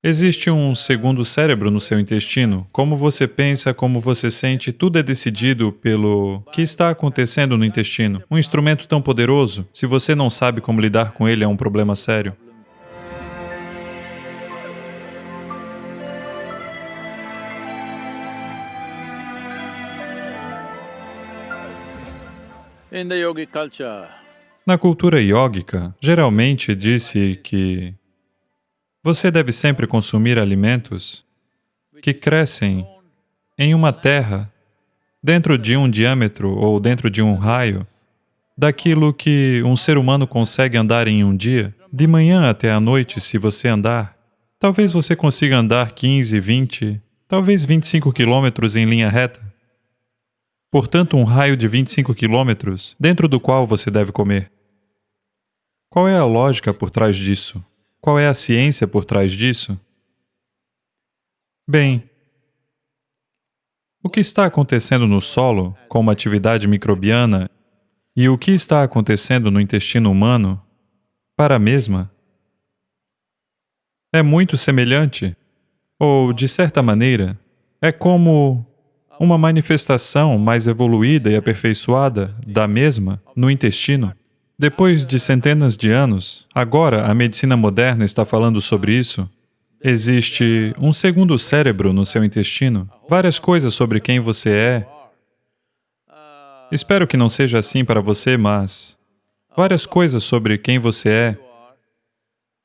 Existe um segundo cérebro no seu intestino. Como você pensa, como você sente, tudo é decidido pelo que está acontecendo no intestino. Um instrumento tão poderoso, se você não sabe como lidar com ele, é um problema sério. Na cultura yógica, geralmente disse que você deve sempre consumir alimentos que crescem em uma terra dentro de um diâmetro ou dentro de um raio daquilo que um ser humano consegue andar em um dia, de manhã até à noite, se você andar. Talvez você consiga andar 15, 20, talvez 25 quilômetros em linha reta. Portanto, um raio de 25 quilômetros dentro do qual você deve comer. Qual é a lógica por trás disso? Qual é a ciência por trás disso? Bem, o que está acontecendo no solo, com uma atividade microbiana, e o que está acontecendo no intestino humano, para a mesma, é muito semelhante, ou, de certa maneira, é como uma manifestação mais evoluída e aperfeiçoada da mesma no intestino. Depois de centenas de anos, agora a medicina moderna está falando sobre isso. Existe um segundo cérebro no seu intestino, várias coisas sobre quem você é. Espero que não seja assim para você, mas várias coisas sobre quem você é,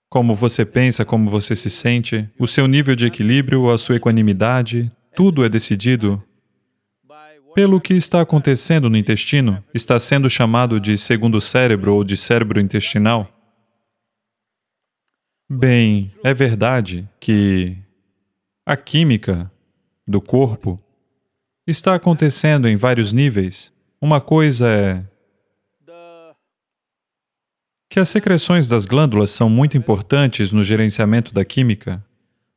como você pensa, como você se sente, o seu nível de equilíbrio, a sua equanimidade, tudo é decidido pelo que está acontecendo no intestino, está sendo chamado de segundo cérebro ou de cérebro intestinal. Bem, é verdade que a química do corpo está acontecendo em vários níveis. Uma coisa é que as secreções das glândulas são muito importantes no gerenciamento da química,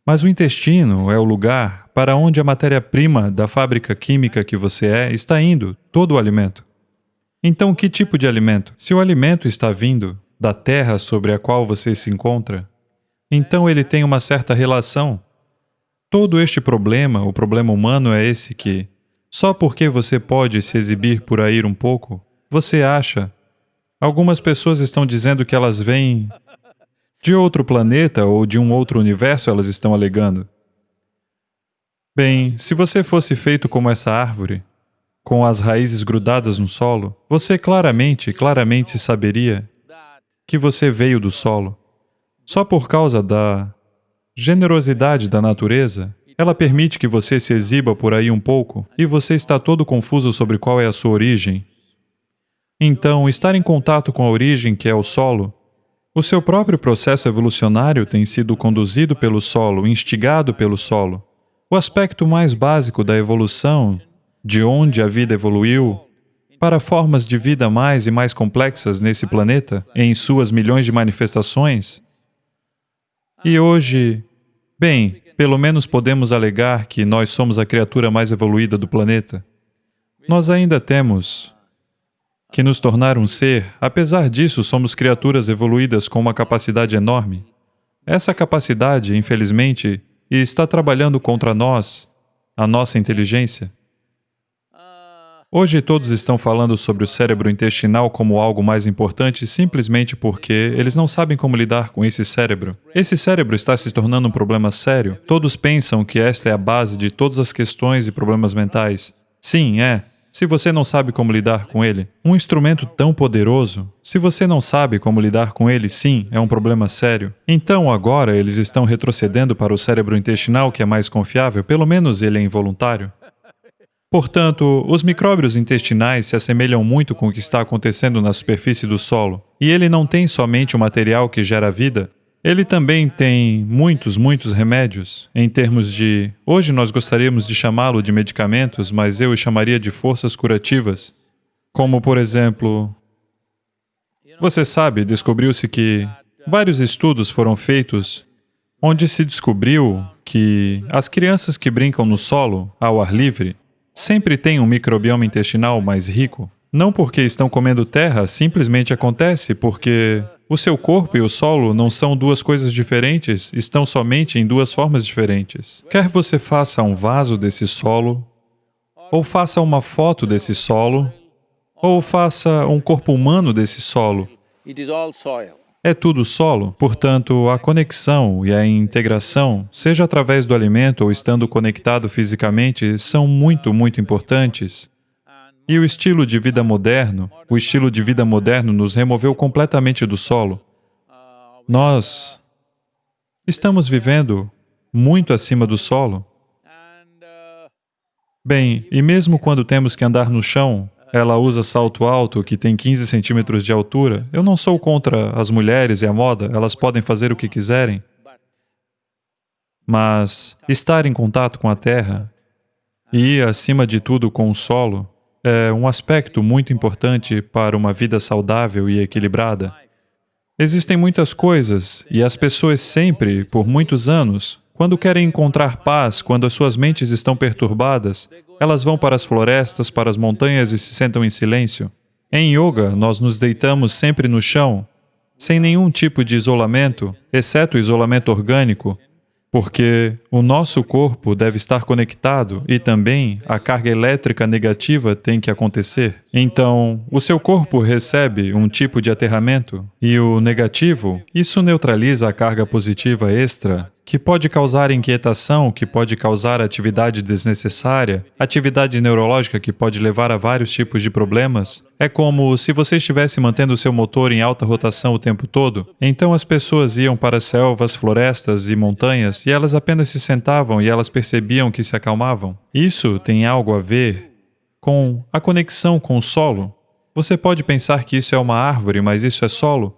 mas o intestino é o lugar para onde a matéria-prima da fábrica química que você é está indo, todo o alimento. Então, que tipo de alimento? Se o alimento está vindo da terra sobre a qual você se encontra, então ele tem uma certa relação. Todo este problema, o problema humano é esse que, só porque você pode se exibir por aí um pouco, você acha. Algumas pessoas estão dizendo que elas vêm de outro planeta ou de um outro universo, elas estão alegando. Bem, se você fosse feito como essa árvore, com as raízes grudadas no solo, você claramente, claramente saberia que você veio do solo. Só por causa da generosidade da natureza, ela permite que você se exiba por aí um pouco e você está todo confuso sobre qual é a sua origem. Então, estar em contato com a origem, que é o solo, o seu próprio processo evolucionário tem sido conduzido pelo solo, instigado pelo solo. O aspecto mais básico da evolução, de onde a vida evoluiu, para formas de vida mais e mais complexas nesse planeta, em suas milhões de manifestações. E hoje, bem, pelo menos podemos alegar que nós somos a criatura mais evoluída do planeta. Nós ainda temos que nos tornar um ser, apesar disso, somos criaturas evoluídas com uma capacidade enorme. Essa capacidade, infelizmente, está trabalhando contra nós, a nossa inteligência. Hoje todos estão falando sobre o cérebro intestinal como algo mais importante simplesmente porque eles não sabem como lidar com esse cérebro. Esse cérebro está se tornando um problema sério. Todos pensam que esta é a base de todas as questões e problemas mentais. Sim, é se você não sabe como lidar com ele. Um instrumento tão poderoso, se você não sabe como lidar com ele, sim, é um problema sério. Então, agora, eles estão retrocedendo para o cérebro intestinal, que é mais confiável, pelo menos ele é involuntário. Portanto, os micróbios intestinais se assemelham muito com o que está acontecendo na superfície do solo. E ele não tem somente o material que gera vida, ele também tem muitos, muitos remédios, em termos de... Hoje nós gostaríamos de chamá-lo de medicamentos, mas eu o chamaria de forças curativas. Como, por exemplo... Você sabe, descobriu-se que vários estudos foram feitos onde se descobriu que as crianças que brincam no solo, ao ar livre, sempre têm um microbioma intestinal mais rico. Não porque estão comendo terra, simplesmente acontece porque o seu corpo e o solo não são duas coisas diferentes, estão somente em duas formas diferentes. Quer você faça um vaso desse solo, ou faça uma foto desse solo, ou faça um corpo humano desse solo, é tudo solo, portanto, a conexão e a integração, seja através do alimento ou estando conectado fisicamente, são muito, muito importantes. E o estilo de vida moderno, o estilo de vida moderno nos removeu completamente do solo. Nós estamos vivendo muito acima do solo. Bem, e mesmo quando temos que andar no chão, ela usa salto alto que tem 15 centímetros de altura. Eu não sou contra as mulheres e a moda, elas podem fazer o que quiserem. Mas estar em contato com a terra e, acima de tudo, com o solo é um aspecto muito importante para uma vida saudável e equilibrada. Existem muitas coisas e as pessoas sempre, por muitos anos, quando querem encontrar paz, quando as suas mentes estão perturbadas, elas vão para as florestas, para as montanhas e se sentam em silêncio. Em yoga, nós nos deitamos sempre no chão, sem nenhum tipo de isolamento, exceto o isolamento orgânico, porque o nosso corpo deve estar conectado e também a carga elétrica negativa tem que acontecer. Então, o seu corpo recebe um tipo de aterramento e o negativo, isso neutraliza a carga positiva extra, que pode causar inquietação, que pode causar atividade desnecessária, atividade neurológica que pode levar a vários tipos de problemas. É como se você estivesse mantendo o seu motor em alta rotação o tempo todo. Então as pessoas iam para selvas, florestas e montanhas e elas apenas se sentavam e elas percebiam que se acalmavam. Isso tem algo a ver com a conexão com o solo. Você pode pensar que isso é uma árvore, mas isso é solo.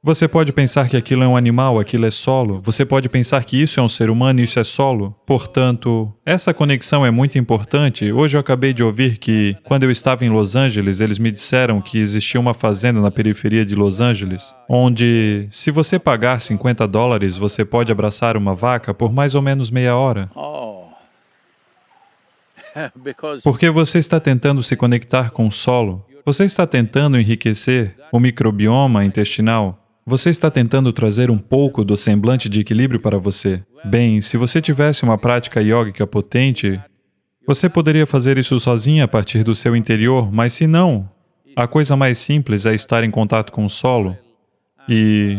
Você pode pensar que aquilo é um animal, aquilo é solo. Você pode pensar que isso é um ser humano, isso é solo. Portanto, essa conexão é muito importante. Hoje eu acabei de ouvir que, quando eu estava em Los Angeles, eles me disseram que existia uma fazenda na periferia de Los Angeles, onde, se você pagar 50 dólares, você pode abraçar uma vaca por mais ou menos meia hora. oh, Porque você está tentando se conectar com o solo, você está tentando enriquecer o microbioma intestinal, você está tentando trazer um pouco do semblante de equilíbrio para você. Bem, se você tivesse uma prática yógica potente, você poderia fazer isso sozinha a partir do seu interior, mas se não, a coisa mais simples é estar em contato com o solo. E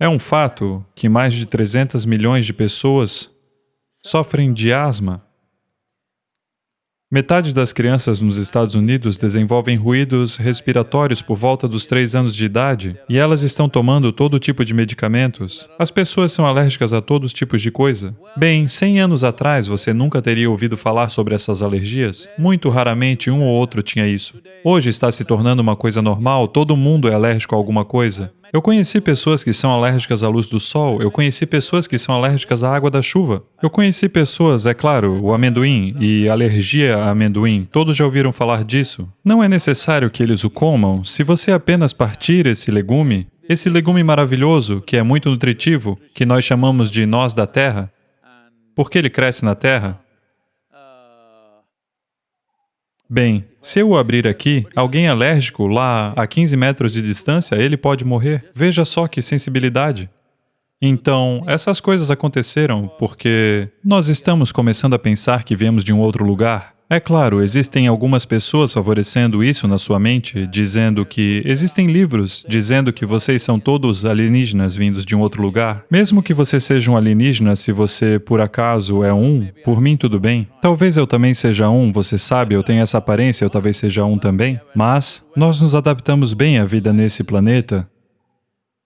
é um fato que mais de 300 milhões de pessoas sofrem de asma. Metade das crianças nos Estados Unidos desenvolvem ruídos respiratórios por volta dos 3 anos de idade e elas estão tomando todo tipo de medicamentos. As pessoas são alérgicas a todos os tipos de coisa. Bem, 100 anos atrás você nunca teria ouvido falar sobre essas alergias. Muito raramente um ou outro tinha isso. Hoje está se tornando uma coisa normal, todo mundo é alérgico a alguma coisa. Eu conheci pessoas que são alérgicas à luz do sol, eu conheci pessoas que são alérgicas à água da chuva. Eu conheci pessoas, é claro, o amendoim e alergia a amendoim, todos já ouviram falar disso. Não é necessário que eles o comam, se você apenas partir esse legume, esse legume maravilhoso, que é muito nutritivo, que nós chamamos de nós da terra, porque ele cresce na terra, Bem, se eu abrir aqui, alguém alérgico lá a 15 metros de distância, ele pode morrer. Veja só que sensibilidade. Então, essas coisas aconteceram porque nós estamos começando a pensar que viemos de um outro lugar. É claro, existem algumas pessoas favorecendo isso na sua mente, dizendo que existem livros dizendo que vocês são todos alienígenas vindos de um outro lugar. Mesmo que você seja um alienígena, se você por acaso é um, por mim tudo bem. Talvez eu também seja um, você sabe, eu tenho essa aparência, eu talvez seja um também. Mas nós nos adaptamos bem à vida nesse planeta.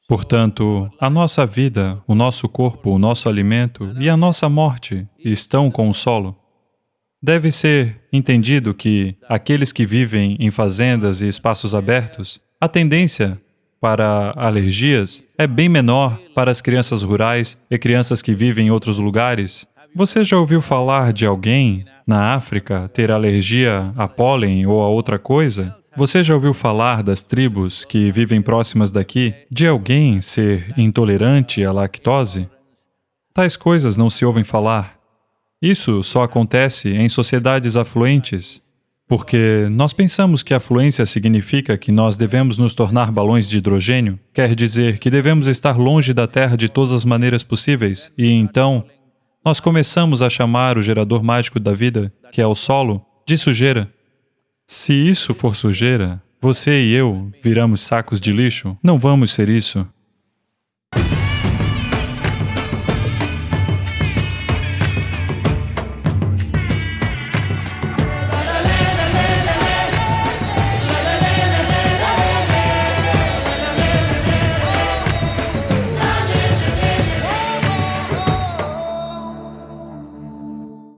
Portanto, a nossa vida, o nosso corpo, o nosso alimento e a nossa morte estão com o solo. Deve ser entendido que aqueles que vivem em fazendas e espaços abertos, a tendência para alergias é bem menor para as crianças rurais e crianças que vivem em outros lugares. Você já ouviu falar de alguém na África ter alergia a pólen ou a outra coisa? Você já ouviu falar das tribos que vivem próximas daqui de alguém ser intolerante à lactose? Tais coisas não se ouvem falar. Isso só acontece em sociedades afluentes. Porque nós pensamos que a fluência significa que nós devemos nos tornar balões de hidrogênio, quer dizer que devemos estar longe da Terra de todas as maneiras possíveis, e então nós começamos a chamar o gerador mágico da vida, que é o solo, de sujeira. Se isso for sujeira, você e eu viramos sacos de lixo? Não vamos ser isso.